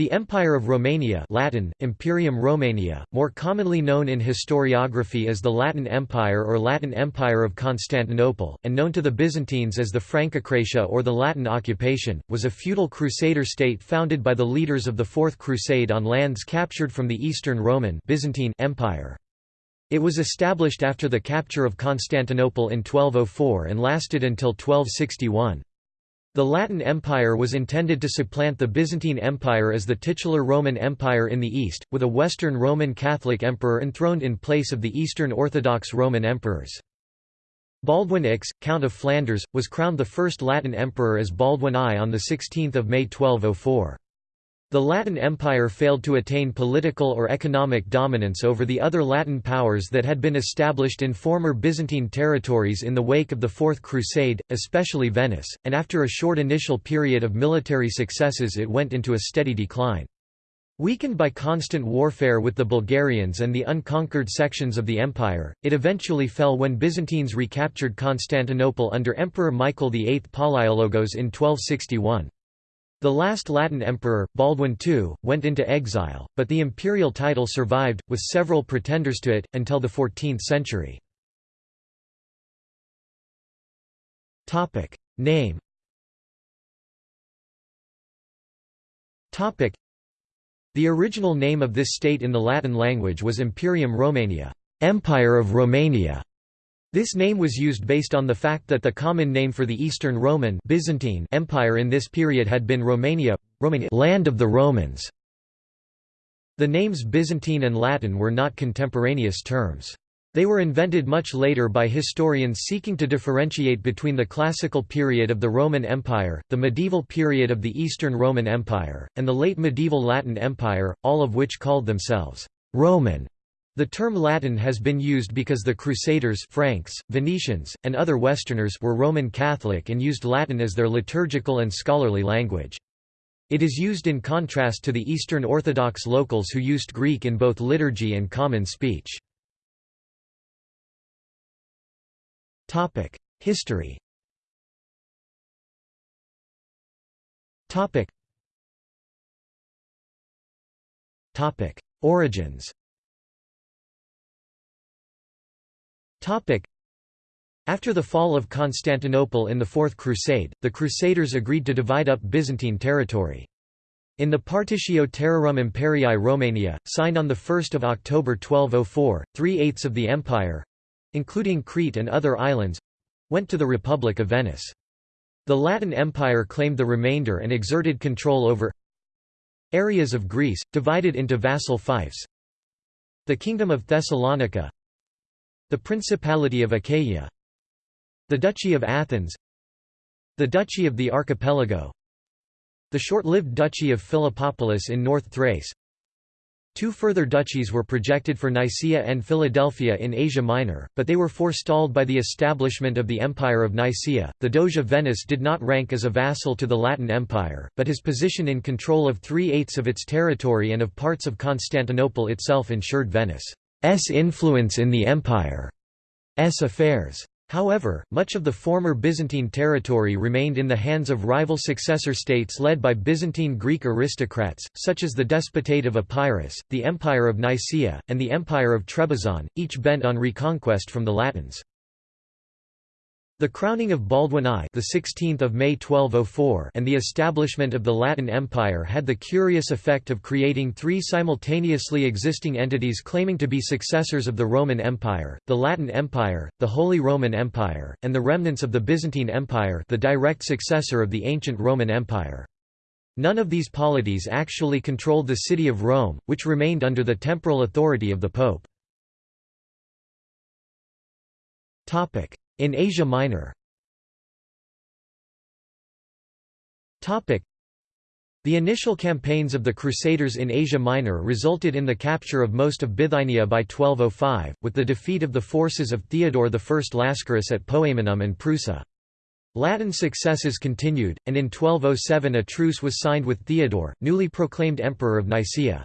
The Empire of Romania Latin, Imperium Romania, more commonly known in historiography as the Latin Empire or Latin Empire of Constantinople, and known to the Byzantines as the Francocratia or the Latin occupation, was a feudal crusader state founded by the leaders of the Fourth Crusade on lands captured from the Eastern Roman Byzantine Empire. It was established after the capture of Constantinople in 1204 and lasted until 1261. The Latin Empire was intended to supplant the Byzantine Empire as the titular Roman Empire in the East, with a Western Roman Catholic emperor enthroned in place of the Eastern Orthodox Roman emperors. Baldwin Ix, Count of Flanders, was crowned the first Latin emperor as Baldwin I on 16 May 1204. The Latin Empire failed to attain political or economic dominance over the other Latin powers that had been established in former Byzantine territories in the wake of the Fourth Crusade, especially Venice, and after a short initial period of military successes it went into a steady decline. Weakened by constant warfare with the Bulgarians and the unconquered sections of the empire, it eventually fell when Byzantines recaptured Constantinople under Emperor Michael VIII Palaiologos in 1261. The last Latin emperor, Baldwin II, went into exile, but the imperial title survived, with several pretenders to it, until the 14th century. Name The original name of this state in the Latin language was Imperium Romania Empire of Romania", this name was used based on the fact that the common name for the Eastern Roman Byzantine Empire in this period had been Romania, Romania land of the Romans. The names Byzantine and Latin were not contemporaneous terms. They were invented much later by historians seeking to differentiate between the classical period of the Roman Empire, the medieval period of the Eastern Roman Empire, and the late medieval Latin Empire, all of which called themselves Roman. The term Latin has been used because the Crusaders Franks, Venetians, and other Westerners were Roman Catholic and used Latin as their liturgical and scholarly language. It is used in contrast to the Eastern Orthodox locals who used Greek in both liturgy and common speech. History Origins After the fall of Constantinople in the Fourth Crusade, the Crusaders agreed to divide up Byzantine territory. In the Partitio Terrarum Imperii Romania, signed on 1 October 1204, three-eighths of the empire—including Crete and other islands—went to the Republic of Venice. The Latin Empire claimed the remainder and exerted control over areas of Greece, divided into vassal fiefs the Kingdom of Thessalonica the Principality of Achaia The Duchy of Athens The Duchy of the Archipelago The short-lived Duchy of Philippopolis in North Thrace Two further duchies were projected for Nicaea and Philadelphia in Asia Minor, but they were forestalled by the establishment of the Empire of Nicaea. The Doge of Venice did not rank as a vassal to the Latin Empire, but his position in control of three-eighths of its territory and of parts of Constantinople itself ensured Venice. S influence in the empire's affairs. However, much of the former Byzantine territory remained in the hands of rival successor states led by Byzantine Greek aristocrats, such as the Despotate of Epirus, the Empire of Nicaea, and the Empire of Trebizond, each bent on reconquest from the Latins. The crowning of Baldwin I, the 16th of May 1204, and the establishment of the Latin Empire had the curious effect of creating three simultaneously existing entities claiming to be successors of the Roman Empire: the Latin Empire, the Holy Roman Empire, and the remnants of the Byzantine Empire, the direct successor of the ancient Roman Empire. None of these polities actually controlled the city of Rome, which remained under the temporal authority of the Pope. In Asia Minor the initial campaigns of the Crusaders in Asia Minor resulted in the capture of most of Bithynia by 1205, with the defeat of the forces of Theodore I Lascaris at Poemenum and Prusa. Latin successes continued, and in 1207 a truce was signed with Theodore, newly proclaimed Emperor of Nicaea.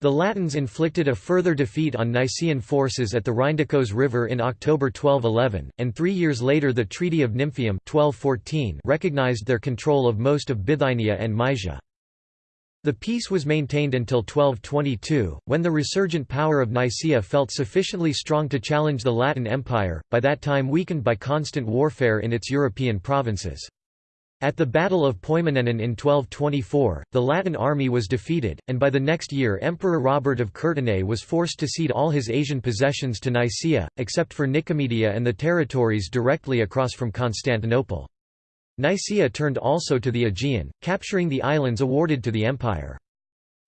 The Latins inflicted a further defeat on Nicaean forces at the Rhindakos River in October 1211, and three years later the Treaty of Nymphium 1214 recognized their control of most of Bithynia and Mysia. The peace was maintained until 1222, when the resurgent power of Nicaea felt sufficiently strong to challenge the Latin Empire, by that time weakened by constant warfare in its European provinces. At the Battle of Poimanenon in 1224, the Latin army was defeated, and by the next year Emperor Robert of Courtenay was forced to cede all his Asian possessions to Nicaea, except for Nicomedia and the territories directly across from Constantinople. Nicaea turned also to the Aegean, capturing the islands awarded to the empire.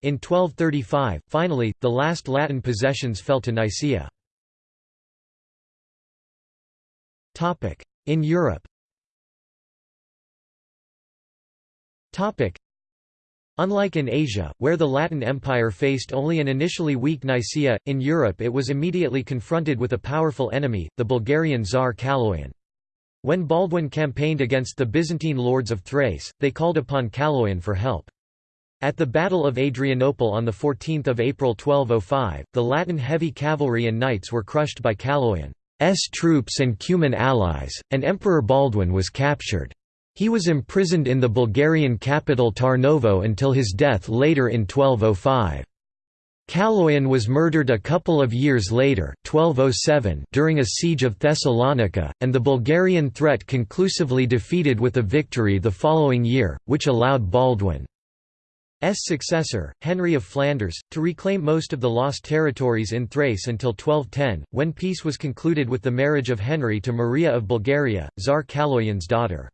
In 1235, finally, the last Latin possessions fell to Nicaea. In Europe Unlike in Asia, where the Latin Empire faced only an initially weak Nicaea, in Europe it was immediately confronted with a powerful enemy, the Bulgarian Tsar Kaloyan. When Baldwin campaigned against the Byzantine lords of Thrace, they called upon Kaloyan for help. At the Battle of Adrianople on 14 April 1205, the Latin heavy cavalry and knights were crushed by Kaloyan's troops and Cuman allies, and Emperor Baldwin was captured. He was imprisoned in the Bulgarian capital Tarnovo until his death later in 1205. Kaloyan was murdered a couple of years later 1207 during a siege of Thessalonica, and the Bulgarian threat conclusively defeated with a victory the following year, which allowed Baldwin's successor, Henry of Flanders, to reclaim most of the lost territories in Thrace until 1210, when peace was concluded with the marriage of Henry to Maria of Bulgaria, Tsar Kaloyan's daughter.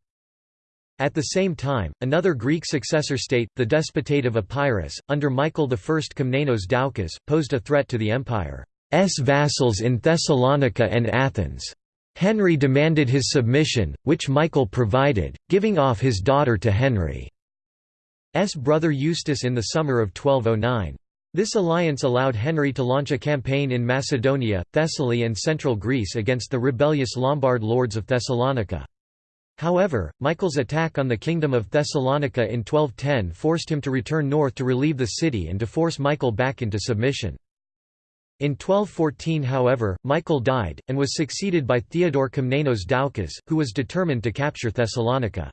At the same time, another Greek successor state, the Despotate of Epirus, under Michael I Komnenos Doukas, posed a threat to the empire's vassals in Thessalonica and Athens. Henry demanded his submission, which Michael provided, giving off his daughter to Henry's brother Eustace in the summer of 1209. This alliance allowed Henry to launch a campaign in Macedonia, Thessaly and central Greece against the rebellious Lombard lords of Thessalonica. However, Michael's attack on the Kingdom of Thessalonica in 1210 forced him to return north to relieve the city and to force Michael back into submission. In 1214 however, Michael died, and was succeeded by Theodore Komnenos Doukas, who was determined to capture Thessalonica.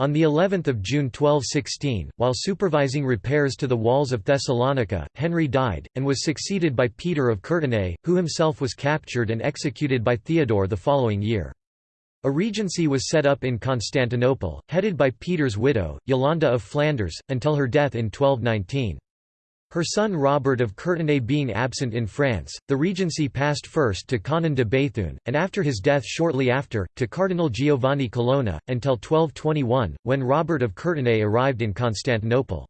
On the 11th of June 1216, while supervising repairs to the walls of Thessalonica, Henry died, and was succeeded by Peter of Courtenay, who himself was captured and executed by Theodore the following year. A regency was set up in Constantinople, headed by Peter's widow, Yolanda of Flanders, until her death in 1219. Her son Robert of Courtenay being absent in France, the regency passed first to Conon de Béthune, and after his death shortly after, to Cardinal Giovanni Colonna, until 1221, when Robert of Courtenay arrived in Constantinople.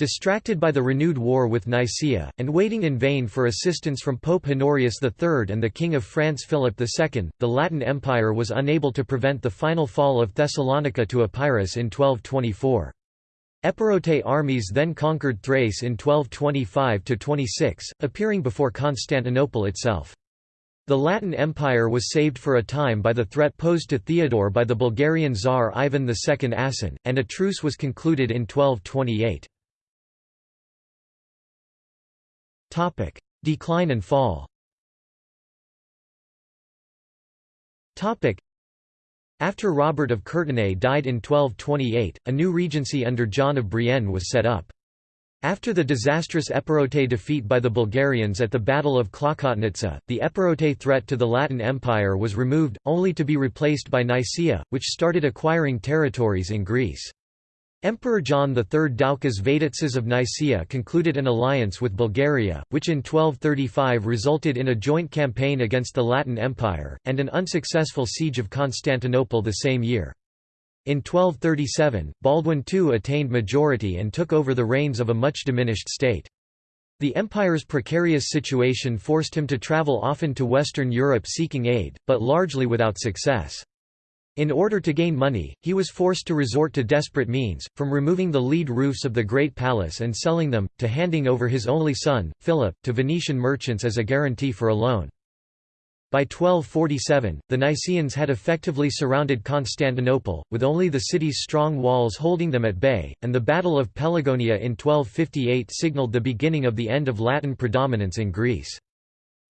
Distracted by the renewed war with Nicaea, and waiting in vain for assistance from Pope Honorius III and the King of France Philip II, the Latin Empire was unable to prevent the final fall of Thessalonica to Epirus in 1224. Epirote armies then conquered Thrace in 1225–26, appearing before Constantinople itself. The Latin Empire was saved for a time by the threat posed to Theodore by the Bulgarian Tsar Ivan II Asen, and a truce was concluded in 1228. Topic: Decline and fall. Topic: After Robert of Courtenay died in 1228, a new regency under John of Brienne was set up. After the disastrous Epirote defeat by the Bulgarians at the Battle of Klokotnitsa, the Epirote threat to the Latin Empire was removed, only to be replaced by Nicaea, which started acquiring territories in Greece. Emperor John III Doukas Vatatzes of Nicaea concluded an alliance with Bulgaria, which in 1235 resulted in a joint campaign against the Latin Empire, and an unsuccessful siege of Constantinople the same year. In 1237, Baldwin II attained majority and took over the reins of a much diminished state. The empire's precarious situation forced him to travel often to Western Europe seeking aid, but largely without success. In order to gain money, he was forced to resort to desperate means, from removing the lead roofs of the Great Palace and selling them, to handing over his only son, Philip, to Venetian merchants as a guarantee for a loan. By 1247, the Nicaeans had effectively surrounded Constantinople, with only the city's strong walls holding them at bay, and the Battle of Pelagonia in 1258 signalled the beginning of the end of Latin predominance in Greece.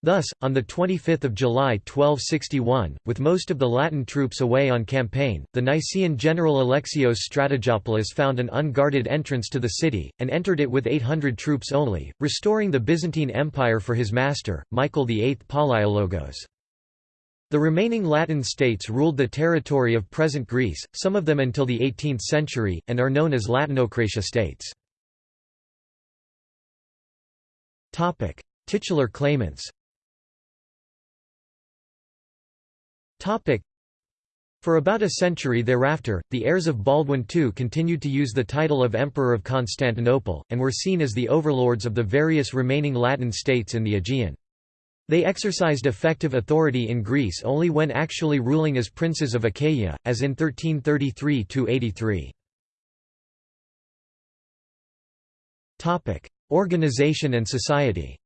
Thus, on 25 July 1261, with most of the Latin troops away on campaign, the Nicaean general Alexios Strategopoulos found an unguarded entrance to the city, and entered it with 800 troops only, restoring the Byzantine Empire for his master, Michael VIII Palaiologos. The remaining Latin states ruled the territory of present Greece, some of them until the 18th century, and are known as Latinocratia states. Titular claimants For about a century thereafter, the heirs of Baldwin II continued to use the title of Emperor of Constantinople, and were seen as the overlords of the various remaining Latin states in the Aegean. They exercised effective authority in Greece only when actually ruling as princes of Achaia, as in 1333–83. Organization and society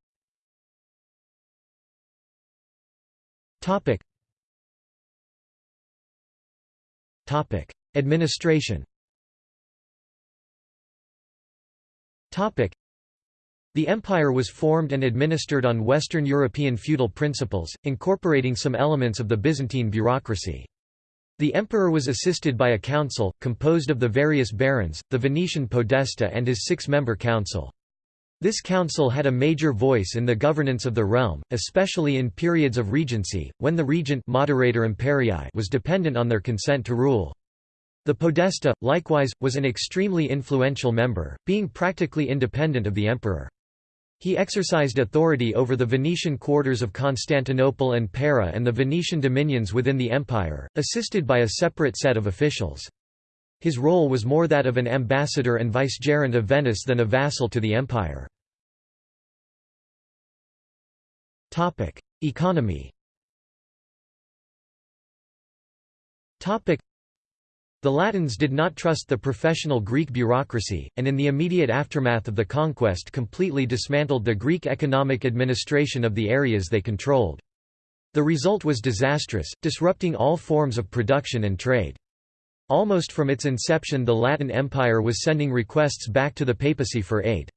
Topic: Administration. Topic: The empire was formed and administered on Western European feudal principles, incorporating some elements of the Byzantine bureaucracy. The emperor was assisted by a council, composed of the various barons, the Venetian podesta and his six-member council. This council had a major voice in the governance of the realm, especially in periods of regency, when the regent moderator imperii was dependent on their consent to rule. The podesta, likewise, was an extremely influential member, being practically independent of the emperor. He exercised authority over the Venetian quarters of Constantinople and Pera and the Venetian dominions within the empire, assisted by a separate set of officials. His role was more that of an ambassador and vicegerent of Venice than a vassal to the empire. Economy The Latins did not trust the professional Greek bureaucracy, and in the immediate aftermath of the conquest completely dismantled the Greek economic administration of the areas they controlled. The result was disastrous, disrupting all forms of production and trade. Almost from its inception the Latin Empire was sending requests back to the papacy for aid.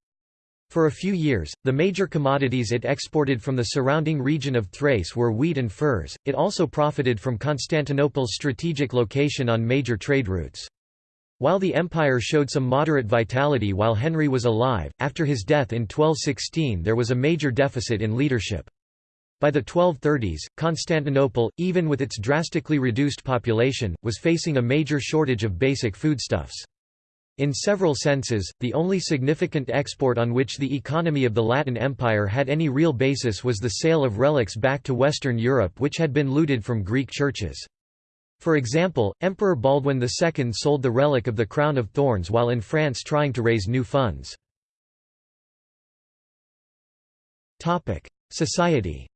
For a few years, the major commodities it exported from the surrounding region of Thrace were wheat and furs. It also profited from Constantinople's strategic location on major trade routes. While the empire showed some moderate vitality while Henry was alive, after his death in 1216 there was a major deficit in leadership. By the 1230s, Constantinople, even with its drastically reduced population, was facing a major shortage of basic foodstuffs. In several senses, the only significant export on which the economy of the Latin Empire had any real basis was the sale of relics back to Western Europe which had been looted from Greek churches. For example, Emperor Baldwin II sold the relic of the crown of thorns while in France trying to raise new funds. Society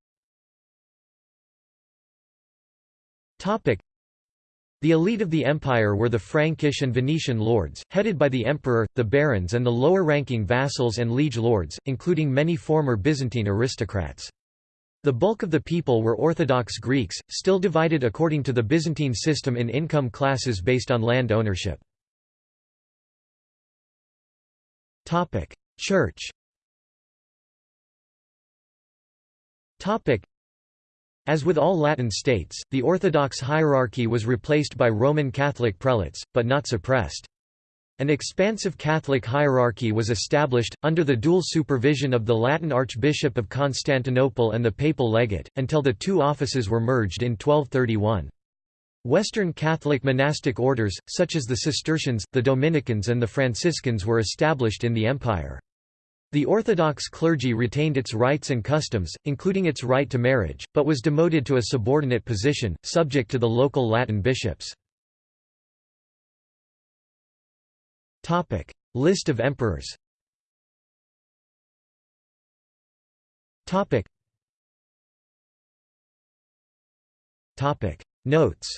the elite of the empire were the Frankish and Venetian lords, headed by the emperor, the barons and the lower-ranking vassals and liege lords, including many former Byzantine aristocrats. The bulk of the people were Orthodox Greeks, still divided according to the Byzantine system in income classes based on land ownership. Church as with all Latin states, the Orthodox hierarchy was replaced by Roman Catholic prelates, but not suppressed. An expansive Catholic hierarchy was established, under the dual supervision of the Latin Archbishop of Constantinople and the Papal Legate, until the two offices were merged in 1231. Western Catholic monastic orders, such as the Cistercians, the Dominicans and the Franciscans were established in the empire. The Orthodox clergy retained its rights and customs, including its right to marriage, but was demoted to a subordinate position, subject to the local Latin bishops. List of emperors Notes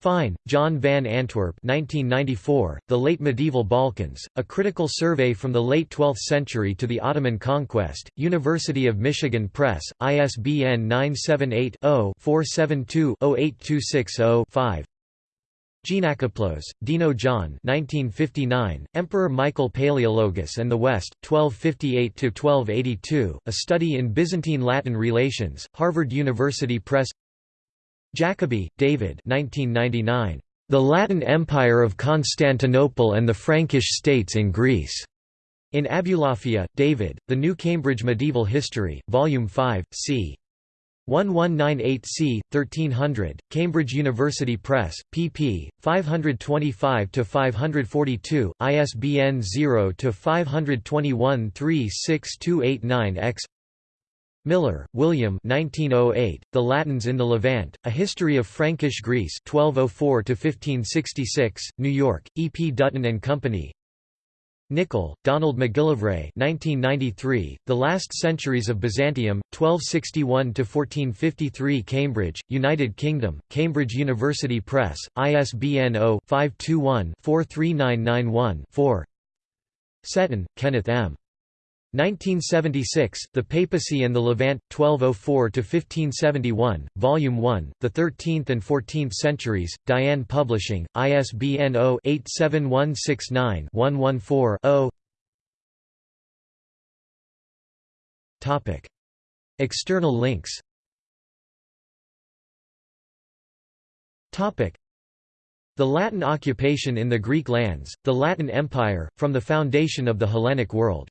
Fine, John van Antwerp 1994, The Late Medieval Balkans, A Critical Survey from the Late 12th Century to the Ottoman Conquest, University of Michigan Press, ISBN 978-0-472-08260-5 Geanakoplos, Deno John 1959, Emperor Michael Palaiologos and the West, 1258–1282, A Study in Byzantine Latin Relations, Harvard University Press Jacoby, David 1999. The Latin Empire of Constantinople and the Frankish States in Greece. In Abulafia, David, The New Cambridge Medieval History, Volume 5, c. 1198c, 1300, Cambridge University Press, pp. 525–542, ISBN 0-521-36289-X Miller, William 1908, The Latins in the Levant, A History of Frankish Greece 1204–1566, New York, E. P. Dutton and Company Nicol, Donald McGillivray 1993, The Last Centuries of Byzantium, 1261–1453 Cambridge, United Kingdom, Cambridge University Press, ISBN 0-521-43991-4 Setton, Kenneth M. 1976, The Papacy and the Levant, 1204–1571, Volume 1, The Thirteenth and Fourteenth Centuries, Diane Publishing, ISBN 0-87169-114-0 External links. The Latin occupation in the Greek lands, the Latin Empire, from the foundation of the Hellenic world